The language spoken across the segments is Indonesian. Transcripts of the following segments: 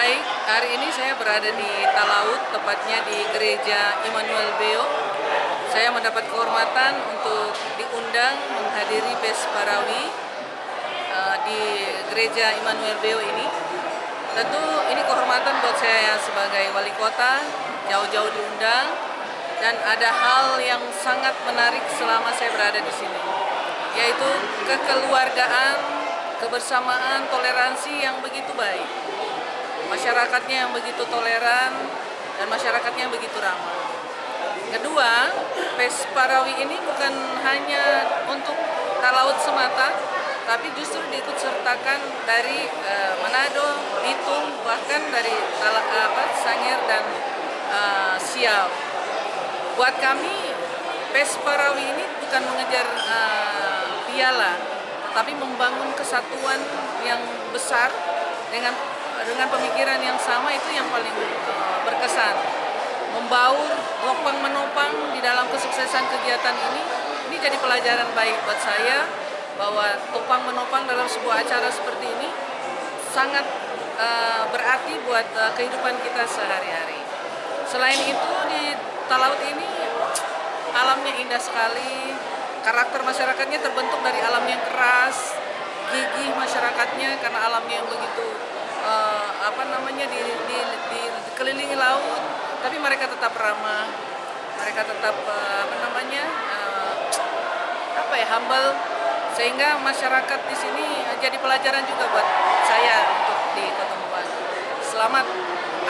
Baik, hari ini saya berada di Talaut, tepatnya di Gereja Immanuel Beo. Saya mendapat kehormatan untuk diundang menghadiri Pes Parawi uh, di Gereja Immanuel Beo ini. Tentu ini kehormatan buat saya sebagai wali kota, jauh-jauh diundang, dan ada hal yang sangat menarik selama saya berada di sini, yaitu kekeluargaan, kebersamaan, toleransi yang begitu baik masyarakatnya yang begitu toleran dan masyarakatnya yang begitu ramah. Kedua, PES Parawi ini bukan hanya untuk talaut semata, tapi justru diikut sertakan dari uh, Manado, Bitung, bahkan dari Tala, apa, Sangir dan uh, Siau. Buat kami, PES Parawi ini bukan mengejar uh, piala, tetapi membangun kesatuan yang besar dengan dengan pemikiran yang sama itu yang paling uh, berkesan. Membaur, nopang menopang di dalam kesuksesan kegiatan ini, ini jadi pelajaran baik buat saya bahwa topang menopang dalam sebuah acara seperti ini sangat uh, berarti buat uh, kehidupan kita sehari-hari. Selain itu di Talaut ini alamnya indah sekali, karakter masyarakatnya terbentuk dari alam yang keras, gigih masyarakatnya karena alamnya yang begitu uh, apa namanya di, di, di, dikelilingi laut, tapi mereka tetap ramah, mereka tetap uh, apa namanya uh, apa ya humble, sehingga masyarakat di sini jadi pelajaran juga buat saya untuk di Kota Mubang. Selamat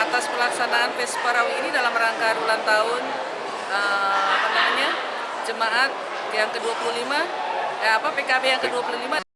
atas pelaksanaan Pes Parawi ini dalam rangka ulang tahun uh, apa namanya jemaat yang ke-25 eh, apa PKB yang ke-25